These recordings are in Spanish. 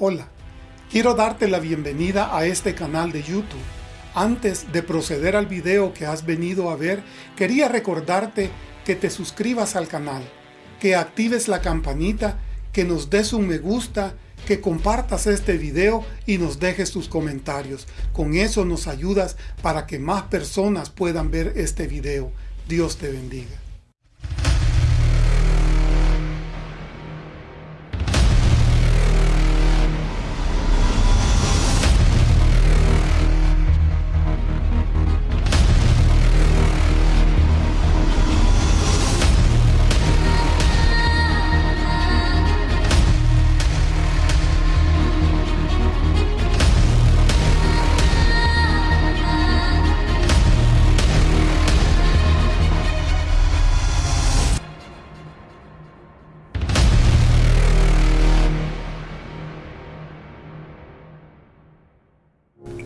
Hola, quiero darte la bienvenida a este canal de YouTube. Antes de proceder al video que has venido a ver, quería recordarte que te suscribas al canal, que actives la campanita, que nos des un me gusta, que compartas este video y nos dejes tus comentarios. Con eso nos ayudas para que más personas puedan ver este video. Dios te bendiga.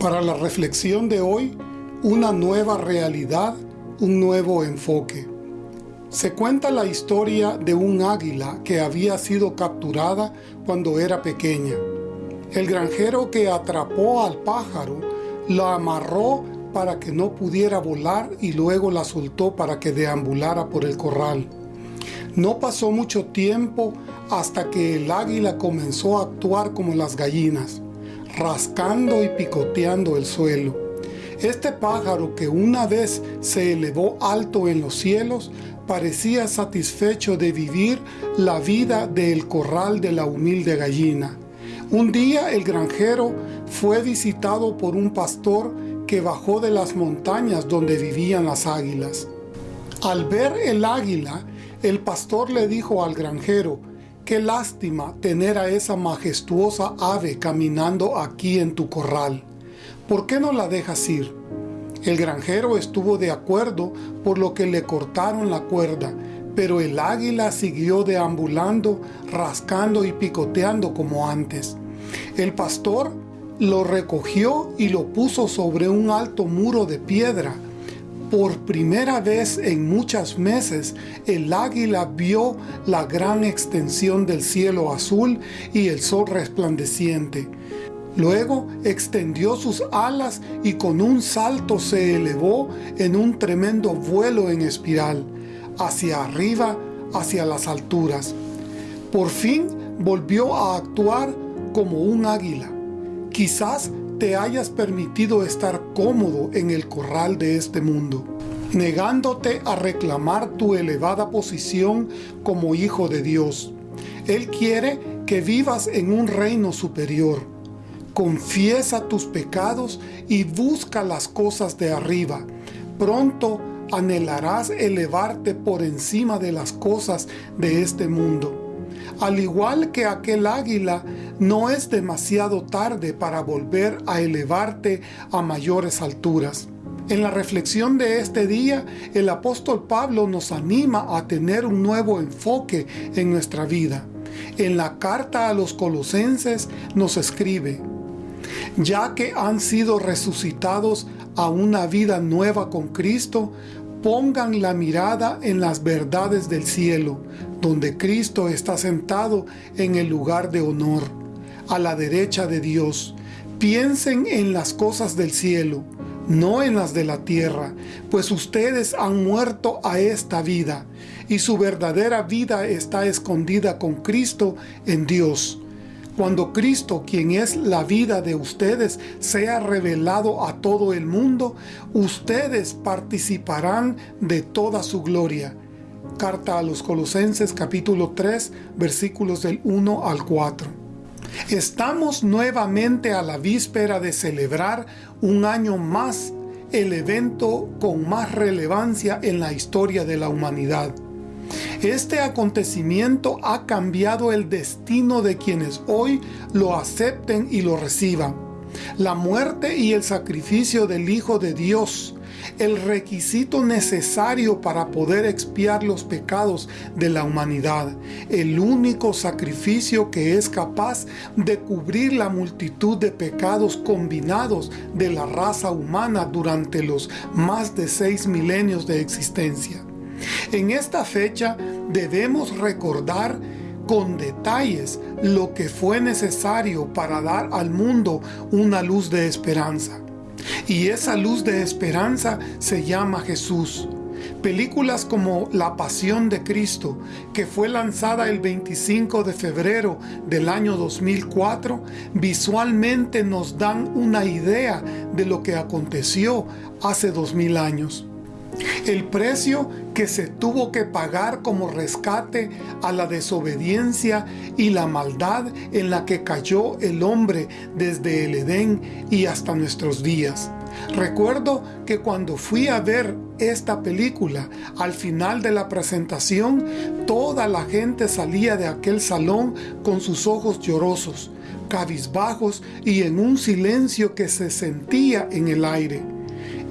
Para la reflexión de hoy, una nueva realidad, un nuevo enfoque. Se cuenta la historia de un águila que había sido capturada cuando era pequeña. El granjero que atrapó al pájaro la amarró para que no pudiera volar y luego la soltó para que deambulara por el corral. No pasó mucho tiempo hasta que el águila comenzó a actuar como las gallinas rascando y picoteando el suelo. Este pájaro que una vez se elevó alto en los cielos, parecía satisfecho de vivir la vida del corral de la humilde gallina. Un día el granjero fue visitado por un pastor que bajó de las montañas donde vivían las águilas. Al ver el águila, el pastor le dijo al granjero, Qué lástima tener a esa majestuosa ave caminando aquí en tu corral. ¿Por qué no la dejas ir? El granjero estuvo de acuerdo por lo que le cortaron la cuerda, pero el águila siguió deambulando, rascando y picoteando como antes. El pastor lo recogió y lo puso sobre un alto muro de piedra, por primera vez en muchos meses, el águila vio la gran extensión del cielo azul y el sol resplandeciente. Luego extendió sus alas y con un salto se elevó en un tremendo vuelo en espiral, hacia arriba, hacia las alturas. Por fin volvió a actuar como un águila. Quizás te hayas permitido estar cómodo en el corral de este mundo, negándote a reclamar tu elevada posición como hijo de Dios. Él quiere que vivas en un reino superior. Confiesa tus pecados y busca las cosas de arriba. Pronto anhelarás elevarte por encima de las cosas de este mundo. Al igual que aquel águila, no es demasiado tarde para volver a elevarte a mayores alturas. En la reflexión de este día, el apóstol Pablo nos anima a tener un nuevo enfoque en nuestra vida. En la carta a los colosenses nos escribe, ya que han sido resucitados a una vida nueva con Cristo, pongan la mirada en las verdades del cielo, donde Cristo está sentado en el lugar de honor, a la derecha de Dios. Piensen en las cosas del cielo, no en las de la tierra, pues ustedes han muerto a esta vida, y su verdadera vida está escondida con Cristo en Dios. Cuando Cristo, quien es la vida de ustedes, sea revelado a todo el mundo, ustedes participarán de toda su gloria. Carta a los Colosenses capítulo 3 versículos del 1 al 4. Estamos nuevamente a la víspera de celebrar un año más el evento con más relevancia en la historia de la humanidad. Este acontecimiento ha cambiado el destino de quienes hoy lo acepten y lo reciban. La muerte y el sacrificio del Hijo de Dios, el requisito necesario para poder expiar los pecados de la humanidad, el único sacrificio que es capaz de cubrir la multitud de pecados combinados de la raza humana durante los más de seis milenios de existencia. En esta fecha debemos recordar con detalles lo que fue necesario para dar al mundo una luz de esperanza. Y esa luz de esperanza se llama Jesús. Películas como La Pasión de Cristo, que fue lanzada el 25 de febrero del año 2004, visualmente nos dan una idea de lo que aconteció hace dos mil años. El precio que se tuvo que pagar como rescate a la desobediencia y la maldad en la que cayó el hombre desde el Edén y hasta nuestros días. Recuerdo que cuando fui a ver esta película, al final de la presentación, toda la gente salía de aquel salón con sus ojos llorosos, cabizbajos y en un silencio que se sentía en el aire.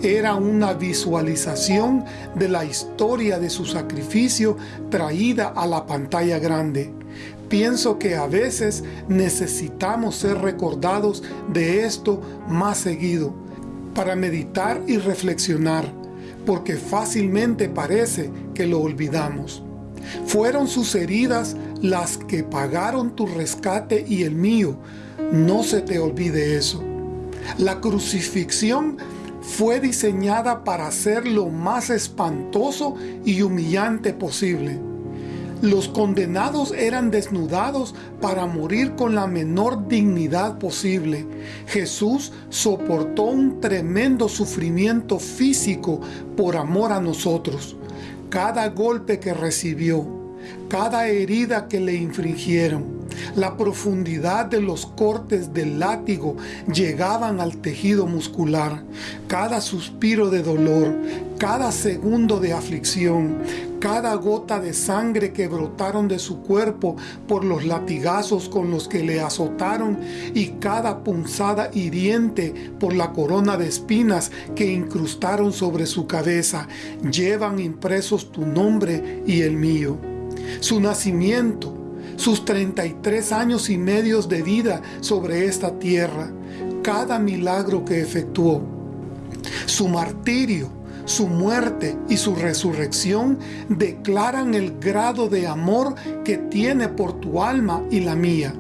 Era una visualización de la historia de su sacrificio traída a la pantalla grande. Pienso que a veces necesitamos ser recordados de esto más seguido, para meditar y reflexionar, porque fácilmente parece que lo olvidamos. Fueron sus heridas las que pagaron tu rescate y el mío. No se te olvide eso. La crucifixión fue diseñada para ser lo más espantoso y humillante posible. Los condenados eran desnudados para morir con la menor dignidad posible. Jesús soportó un tremendo sufrimiento físico por amor a nosotros. Cada golpe que recibió, cada herida que le infringieron, la profundidad de los cortes del látigo llegaban al tejido muscular. Cada suspiro de dolor, cada segundo de aflicción, cada gota de sangre que brotaron de su cuerpo por los latigazos con los que le azotaron y cada punzada hiriente por la corona de espinas que incrustaron sobre su cabeza, llevan impresos tu nombre y el mío. Su nacimiento, sus 33 años y medios de vida sobre esta tierra, cada milagro que efectuó, su martirio, su muerte y su resurrección declaran el grado de amor que tiene por tu alma y la mía.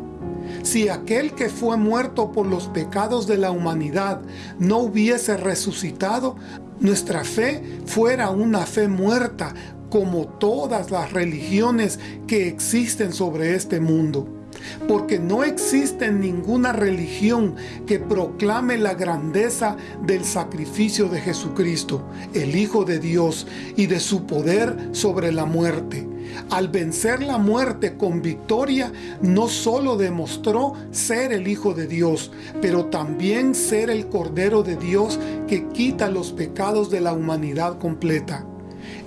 Si aquel que fue muerto por los pecados de la humanidad no hubiese resucitado, nuestra fe fuera una fe muerta, como todas las religiones que existen sobre este mundo. Porque no existe ninguna religión que proclame la grandeza del sacrificio de Jesucristo, el Hijo de Dios, y de su poder sobre la muerte. Al vencer la muerte con victoria, no solo demostró ser el Hijo de Dios, pero también ser el Cordero de Dios que quita los pecados de la humanidad completa.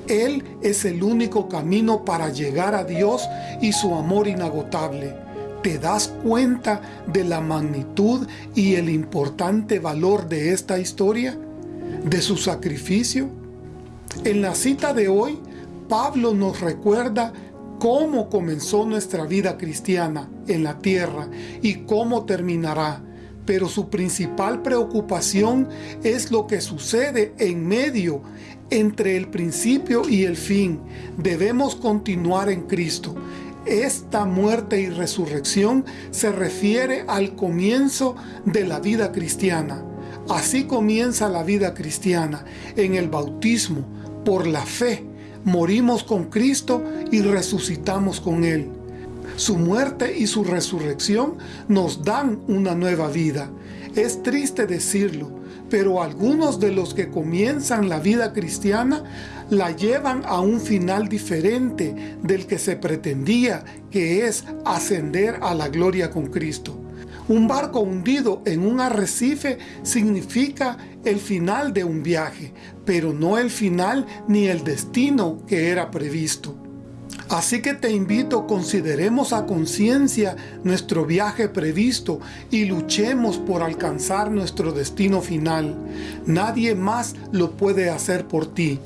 Él es el único camino para llegar a Dios y su amor inagotable. ¿Te das cuenta de la magnitud y el importante valor de esta historia? ¿De su sacrificio? En la cita de hoy, Pablo nos recuerda cómo comenzó nuestra vida cristiana en la tierra y cómo terminará pero su principal preocupación es lo que sucede en medio, entre el principio y el fin. Debemos continuar en Cristo. Esta muerte y resurrección se refiere al comienzo de la vida cristiana. Así comienza la vida cristiana, en el bautismo, por la fe. Morimos con Cristo y resucitamos con Él. Su muerte y su resurrección nos dan una nueva vida. Es triste decirlo, pero algunos de los que comienzan la vida cristiana la llevan a un final diferente del que se pretendía, que es ascender a la gloria con Cristo. Un barco hundido en un arrecife significa el final de un viaje, pero no el final ni el destino que era previsto. Así que te invito, consideremos a conciencia nuestro viaje previsto y luchemos por alcanzar nuestro destino final. Nadie más lo puede hacer por ti,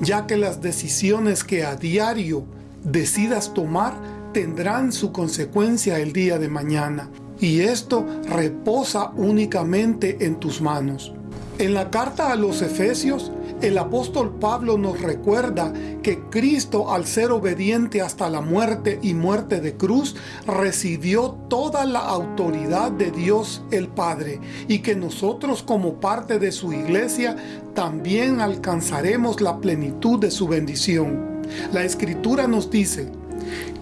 ya que las decisiones que a diario decidas tomar tendrán su consecuencia el día de mañana. Y esto reposa únicamente en tus manos. En la carta a los Efesios, el apóstol Pablo nos recuerda que Cristo al ser obediente hasta la muerte y muerte de cruz recibió toda la autoridad de Dios el Padre y que nosotros como parte de su iglesia también alcanzaremos la plenitud de su bendición. La escritura nos dice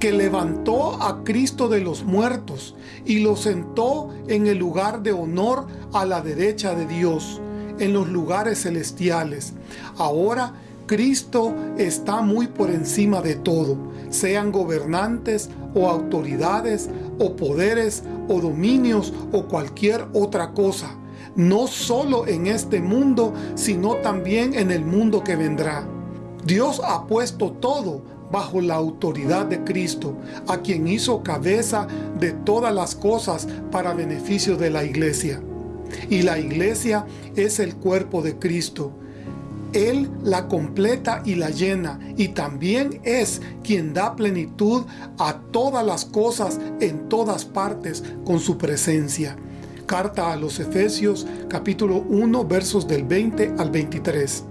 que levantó a Cristo de los muertos y lo sentó en el lugar de honor a la derecha de Dios en los lugares celestiales. Ahora Cristo está muy por encima de todo, sean gobernantes o autoridades o poderes o dominios o cualquier otra cosa, no solo en este mundo, sino también en el mundo que vendrá. Dios ha puesto todo bajo la autoridad de Cristo, a quien hizo cabeza de todas las cosas para beneficio de la iglesia y la iglesia es el cuerpo de Cristo. Él la completa y la llena y también es quien da plenitud a todas las cosas en todas partes con su presencia. Carta a los Efesios capítulo 1 versos del 20 al 23.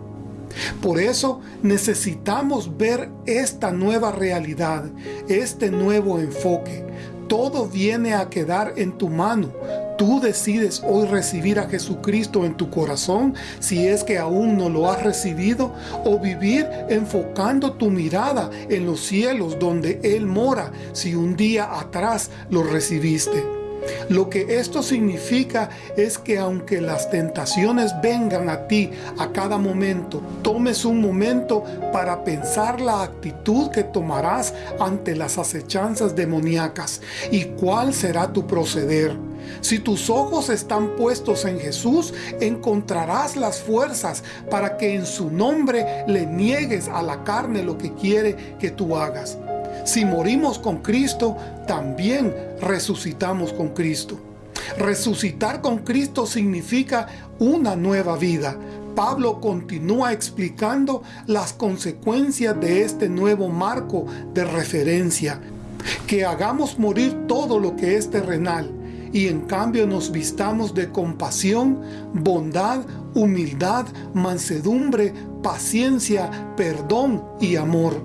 Por eso necesitamos ver esta nueva realidad, este nuevo enfoque. Todo viene a quedar en tu mano tú decides hoy recibir a Jesucristo en tu corazón, si es que aún no lo has recibido, o vivir enfocando tu mirada en los cielos donde Él mora, si un día atrás lo recibiste. Lo que esto significa es que aunque las tentaciones vengan a ti a cada momento, tomes un momento para pensar la actitud que tomarás ante las acechanzas demoníacas y cuál será tu proceder. Si tus ojos están puestos en Jesús, encontrarás las fuerzas para que en su nombre le niegues a la carne lo que quiere que tú hagas. Si morimos con Cristo, también resucitamos con Cristo. Resucitar con Cristo significa una nueva vida. Pablo continúa explicando las consecuencias de este nuevo marco de referencia. Que hagamos morir todo lo que es terrenal y en cambio nos vistamos de compasión, bondad, humildad, mansedumbre, paciencia, perdón y amor.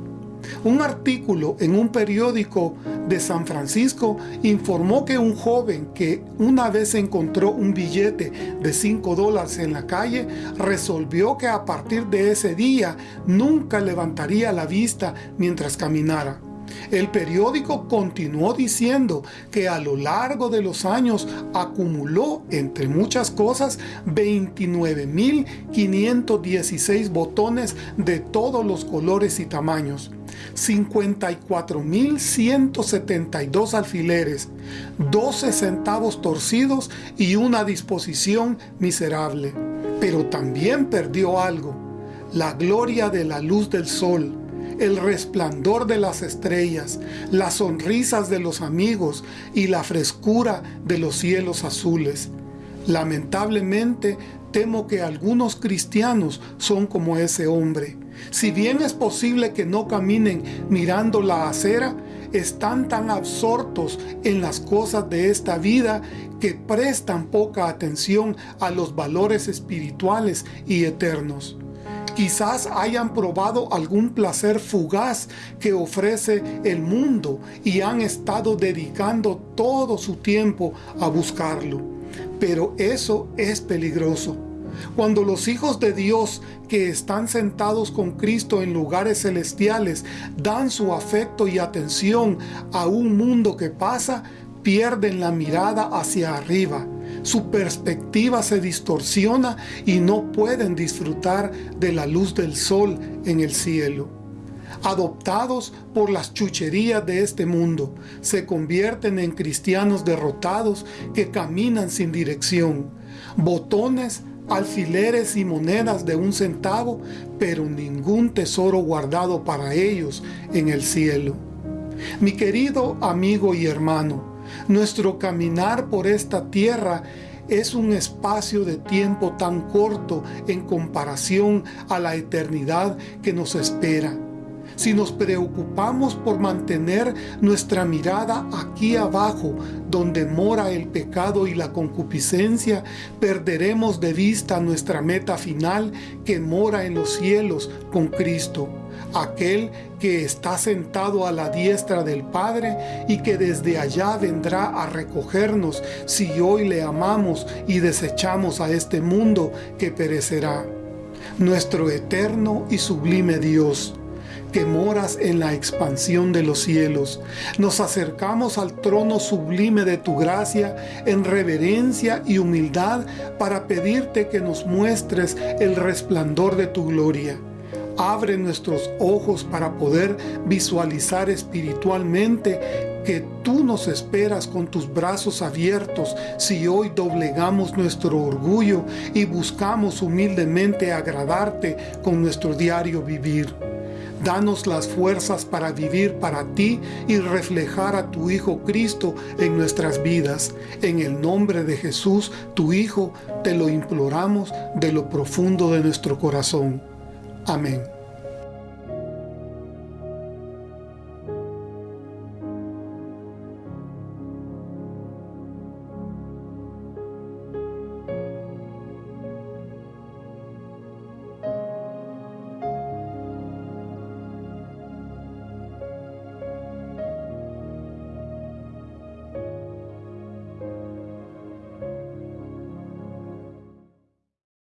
Un artículo en un periódico de San Francisco informó que un joven que una vez encontró un billete de 5 dólares en la calle resolvió que a partir de ese día nunca levantaría la vista mientras caminara. El periódico continuó diciendo que a lo largo de los años acumuló, entre muchas cosas, 29.516 botones de todos los colores y tamaños. 54.172 alfileres, 12 centavos torcidos y una disposición miserable. Pero también perdió algo, la gloria de la luz del sol, el resplandor de las estrellas, las sonrisas de los amigos y la frescura de los cielos azules. Lamentablemente, temo que algunos cristianos son como ese hombre. Si bien es posible que no caminen mirando la acera, están tan absortos en las cosas de esta vida que prestan poca atención a los valores espirituales y eternos. Quizás hayan probado algún placer fugaz que ofrece el mundo y han estado dedicando todo su tiempo a buscarlo. Pero eso es peligroso. Cuando los hijos de Dios que están sentados con Cristo en lugares celestiales dan su afecto y atención a un mundo que pasa, pierden la mirada hacia arriba su perspectiva se distorsiona y no pueden disfrutar de la luz del sol en el cielo. Adoptados por las chucherías de este mundo, se convierten en cristianos derrotados que caminan sin dirección, botones, alfileres y monedas de un centavo, pero ningún tesoro guardado para ellos en el cielo. Mi querido amigo y hermano, nuestro caminar por esta tierra es un espacio de tiempo tan corto en comparación a la eternidad que nos espera. si nos preocupamos por mantener nuestra mirada aquí abajo, donde mora el pecado y la concupiscencia, perderemos de vista nuestra meta final que mora en los cielos con Cristo, aquel que está sentado a la diestra del Padre y que desde allá vendrá a recogernos si hoy le amamos y desechamos a este mundo que perecerá. Nuestro eterno y sublime Dios, que moras en la expansión de los cielos. Nos acercamos al trono sublime de tu gracia en reverencia y humildad para pedirte que nos muestres el resplandor de tu gloria. Abre nuestros ojos para poder visualizar espiritualmente que tú nos esperas con tus brazos abiertos si hoy doblegamos nuestro orgullo y buscamos humildemente agradarte con nuestro diario vivir. Danos las fuerzas para vivir para ti y reflejar a tu Hijo Cristo en nuestras vidas. En el nombre de Jesús, tu Hijo, te lo imploramos de lo profundo de nuestro corazón. Amén.